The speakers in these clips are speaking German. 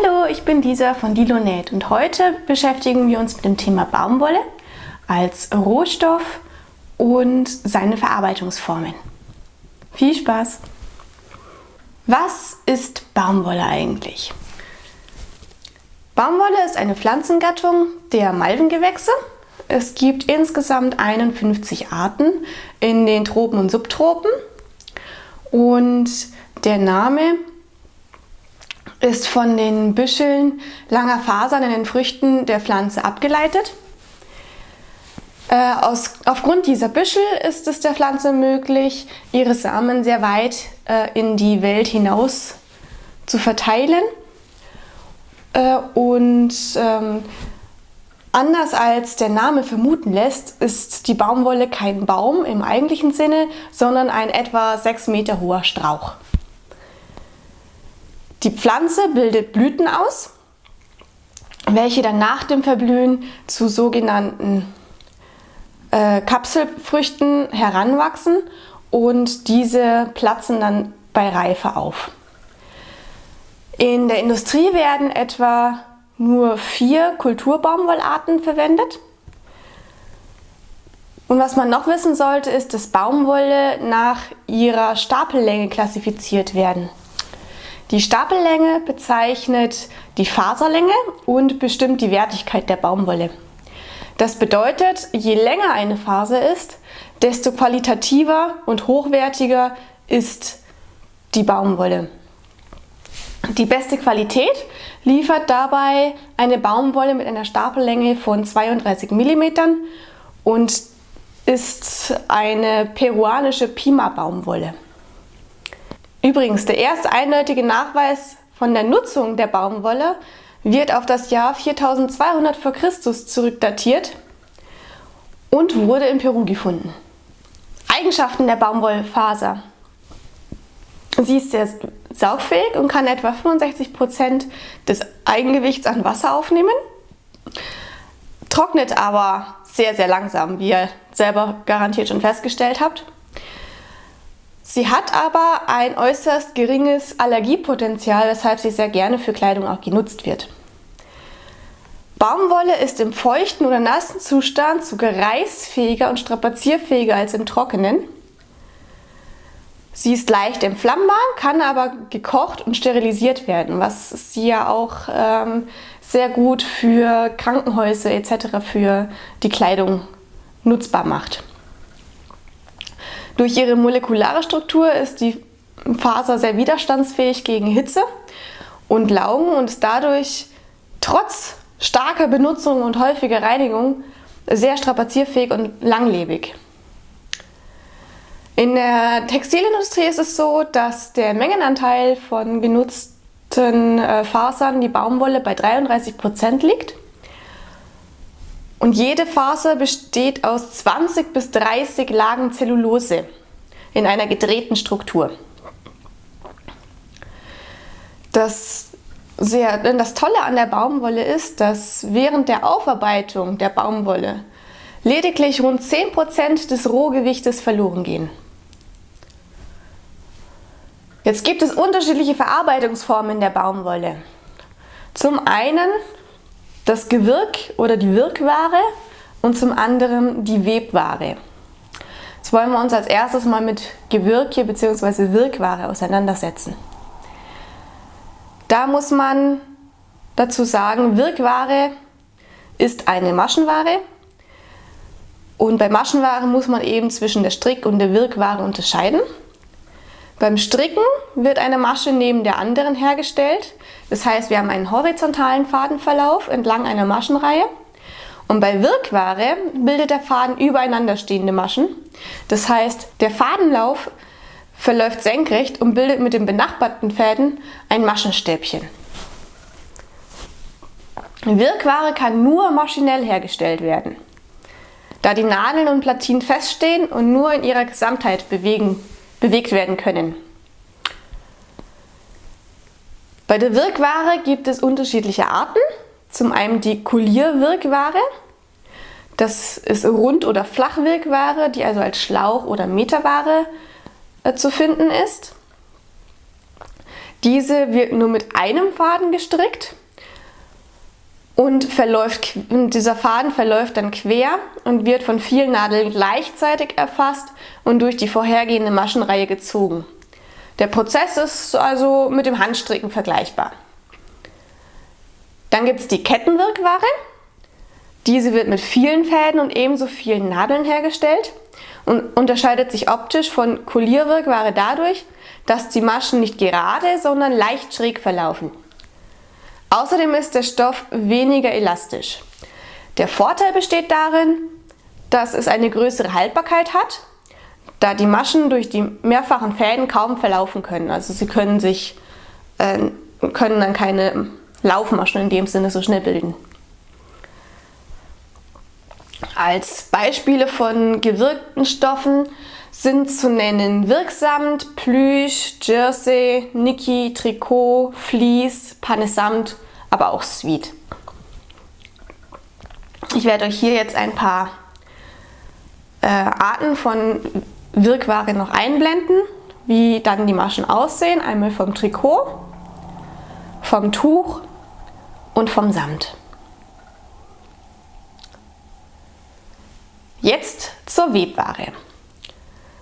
Hallo, ich bin Lisa von Dilonet und heute beschäftigen wir uns mit dem Thema Baumwolle als Rohstoff und seine Verarbeitungsformen. Viel Spaß! Was ist Baumwolle eigentlich? Baumwolle ist eine Pflanzengattung der Malvengewächse. Es gibt insgesamt 51 Arten in den Tropen und Subtropen und der Name ist von den Büscheln langer Fasern in den Früchten der Pflanze abgeleitet. Äh, aus, aufgrund dieser Büschel ist es der Pflanze möglich, ihre Samen sehr weit äh, in die Welt hinaus zu verteilen. Äh, und ähm, anders als der Name vermuten lässt, ist die Baumwolle kein Baum im eigentlichen Sinne, sondern ein etwa 6 Meter hoher Strauch. Die Pflanze bildet Blüten aus, welche dann nach dem Verblühen zu sogenannten äh, Kapselfrüchten heranwachsen und diese platzen dann bei Reife auf. In der Industrie werden etwa nur vier Kulturbaumwollarten verwendet. Und was man noch wissen sollte, ist, dass Baumwolle nach ihrer Stapellänge klassifiziert werden. Die Stapellänge bezeichnet die Faserlänge und bestimmt die Wertigkeit der Baumwolle. Das bedeutet, je länger eine Faser ist, desto qualitativer und hochwertiger ist die Baumwolle. Die beste Qualität liefert dabei eine Baumwolle mit einer Stapellänge von 32 mm und ist eine peruanische Pima-Baumwolle. Übrigens, der erste eindeutige Nachweis von der Nutzung der Baumwolle wird auf das Jahr 4200 v. Chr. zurückdatiert und wurde in Peru gefunden. Eigenschaften der Baumwollfaser. Sie ist sehr saugfähig und kann etwa 65% des Eigengewichts an Wasser aufnehmen, trocknet aber sehr, sehr langsam, wie ihr selber garantiert schon festgestellt habt. Sie hat aber ein äußerst geringes Allergiepotenzial, weshalb sie sehr gerne für Kleidung auch genutzt wird. Baumwolle ist im feuchten oder nassen Zustand sogar reißfähiger und strapazierfähiger als im trockenen. Sie ist leicht entflammbar, kann aber gekocht und sterilisiert werden, was sie ja auch ähm, sehr gut für Krankenhäuser etc. für die Kleidung nutzbar macht. Durch ihre molekulare Struktur ist die Faser sehr widerstandsfähig gegen Hitze und Laugen und ist dadurch trotz starker Benutzung und häufiger Reinigung sehr strapazierfähig und langlebig. In der Textilindustrie ist es so, dass der Mengenanteil von genutzten äh, Fasern, die Baumwolle, bei 33% liegt. Und jede Faser besteht aus 20 bis 30 Lagen Zellulose in einer gedrehten Struktur. Das, sehr, das Tolle an der Baumwolle ist, dass während der Aufarbeitung der Baumwolle lediglich rund 10% des Rohgewichtes verloren gehen. Jetzt gibt es unterschiedliche Verarbeitungsformen der Baumwolle. Zum einen das Gewirk oder die Wirkware und zum anderen die Webware. Jetzt wollen wir uns als erstes mal mit Gewirke bzw. Wirkware auseinandersetzen. Da muss man dazu sagen, Wirkware ist eine Maschenware und bei Maschenware muss man eben zwischen der Strick- und der Wirkware unterscheiden. Beim Stricken wird eine Masche neben der anderen hergestellt. Das heißt, wir haben einen horizontalen Fadenverlauf entlang einer Maschenreihe. Und bei Wirkware bildet der Faden übereinander stehende Maschen. Das heißt, der Fadenlauf verläuft senkrecht und bildet mit den benachbarten Fäden ein Maschenstäbchen. Wirkware kann nur maschinell hergestellt werden, da die Nadeln und Platinen feststehen und nur in ihrer Gesamtheit bewegen bewegt werden können. Bei der Wirkware gibt es unterschiedliche Arten. Zum einen die Kulierwirkware. Das ist Rund- oder Flachwirkware, die also als Schlauch- oder Meterware äh, zu finden ist. Diese wird nur mit einem Faden gestrickt und verläuft, dieser Faden verläuft dann quer und wird von vielen Nadeln gleichzeitig erfasst und durch die vorhergehende Maschenreihe gezogen. Der Prozess ist also mit dem Handstricken vergleichbar. Dann gibt es die Kettenwirkware. Diese wird mit vielen Fäden und ebenso vielen Nadeln hergestellt und unterscheidet sich optisch von Kolierwirkware dadurch, dass die Maschen nicht gerade, sondern leicht schräg verlaufen. Außerdem ist der Stoff weniger elastisch. Der Vorteil besteht darin, dass es eine größere Haltbarkeit hat, da die Maschen durch die mehrfachen Fäden kaum verlaufen können. Also sie können sich äh, können dann keine Laufmaschen in dem Sinne so schnell bilden. Als Beispiele von gewirkten Stoffen sind zu nennen Wirksamt, Plüsch, Jersey, Niki, Trikot, Vlies, Panesamt, aber auch Sweet. Ich werde euch hier jetzt ein paar äh, Arten von Wirkware noch einblenden, wie dann die Maschen aussehen. Einmal vom Trikot, vom Tuch und vom Samt. Jetzt zur Webware.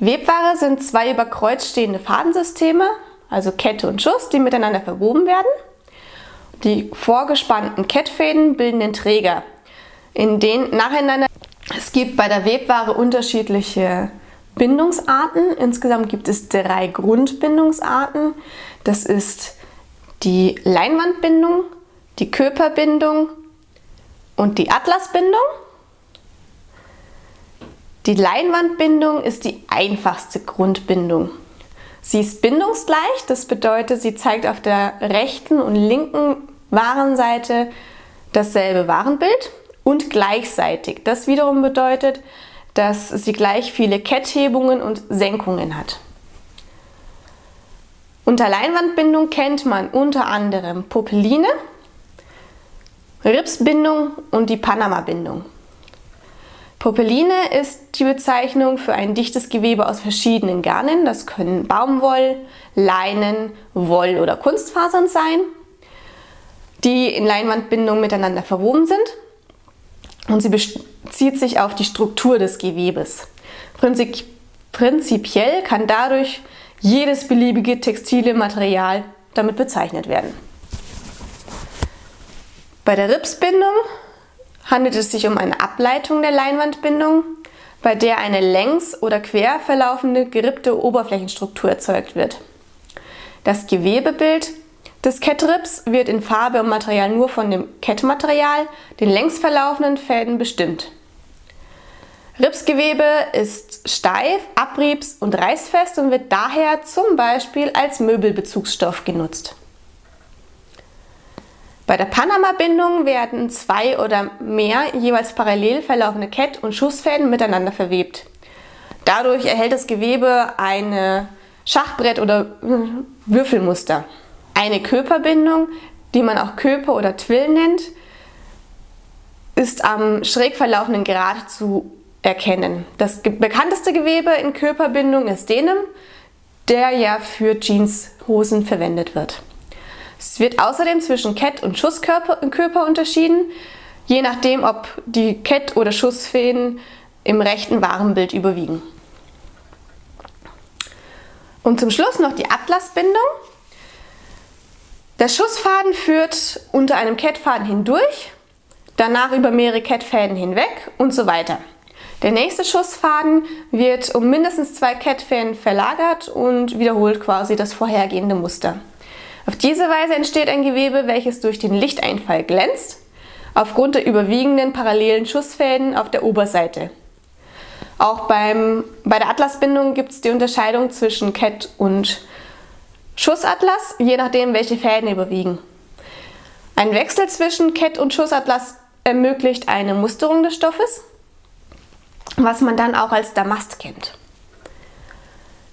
Webware sind zwei über Kreuz stehende Fadensysteme, also Kette und Schuss, die miteinander verwoben werden. Die vorgespannten Kettfäden bilden den Träger, in den nacheinander es gibt bei der Webware unterschiedliche Bindungsarten. Insgesamt gibt es drei Grundbindungsarten. Das ist die Leinwandbindung, die Körperbindung und die Atlasbindung. Die Leinwandbindung ist die einfachste Grundbindung. Sie ist bindungsgleich, das bedeutet, sie zeigt auf der rechten und linken Warenseite dasselbe Warenbild und gleichseitig. Das wiederum bedeutet, dass sie gleich viele Ketthebungen und Senkungen hat. Unter Leinwandbindung kennt man unter anderem Popeline, Ripsbindung und die Panama-Bindung. Popeline ist die Bezeichnung für ein dichtes Gewebe aus verschiedenen Garnen. Das können Baumwoll, Leinen, Woll oder Kunstfasern sein, die in Leinwandbindung miteinander verwoben sind. Und sie bezieht sich auf die Struktur des Gewebes. Prinzip, prinzipiell kann dadurch jedes beliebige textile Material damit bezeichnet werden. Bei der Ripsbindung handelt es sich um eine Ableitung der Leinwandbindung, bei der eine längs- oder quer verlaufende gerippte Oberflächenstruktur erzeugt wird. Das Gewebebild des Kettrips wird in Farbe und Material nur von dem Kettmaterial, den längs verlaufenden Fäden, bestimmt. Ripsgewebe ist steif, abriebs- und reißfest und wird daher zum Beispiel als Möbelbezugsstoff genutzt. Bei der Panama-Bindung werden zwei oder mehr jeweils parallel verlaufende Kett- und Schussfäden miteinander verwebt. Dadurch erhält das Gewebe eine Schachbrett- oder Würfelmuster. Eine Körperbindung, die man auch Köper oder Twill nennt, ist am schräg verlaufenden Grat zu erkennen. Das bekannteste Gewebe in Körperbindung ist Denim, der ja für Jeanshosen verwendet wird. Es wird außerdem zwischen Kett- und Schusskörper unterschieden, je nachdem, ob die Kett- oder Schussfäden im rechten Warenbild überwiegen. Und zum Schluss noch die Atlasbindung. Der Schussfaden führt unter einem Kettfaden hindurch, danach über mehrere Kettfäden hinweg und so weiter. Der nächste Schussfaden wird um mindestens zwei Kettfäden verlagert und wiederholt quasi das vorhergehende Muster. Auf diese Weise entsteht ein Gewebe, welches durch den Lichteinfall glänzt, aufgrund der überwiegenden parallelen Schussfäden auf der Oberseite. Auch beim, bei der Atlasbindung gibt es die Unterscheidung zwischen Kett- und Schussatlas, je nachdem welche Fäden überwiegen. Ein Wechsel zwischen Kett- und Schussatlas ermöglicht eine Musterung des Stoffes, was man dann auch als Damast kennt.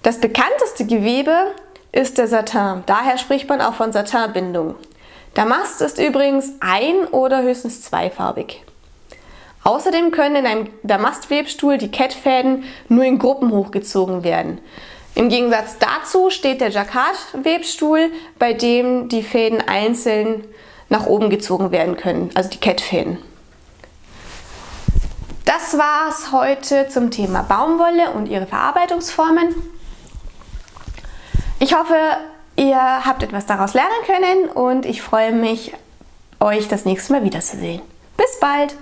Das bekannteste Gewebe ist der Satin. Daher spricht man auch von Satinbindung. Damast ist übrigens ein- oder höchstens zweifarbig. Außerdem können in einem Damastwebstuhl die Kettfäden nur in Gruppen hochgezogen werden. Im Gegensatz dazu steht der Jacquard-Webstuhl, bei dem die Fäden einzeln nach oben gezogen werden können, also die Kettfäden. Das war es heute zum Thema Baumwolle und ihre Verarbeitungsformen. Ich hoffe, ihr habt etwas daraus lernen können und ich freue mich, euch das nächste Mal wiederzusehen. Bis bald!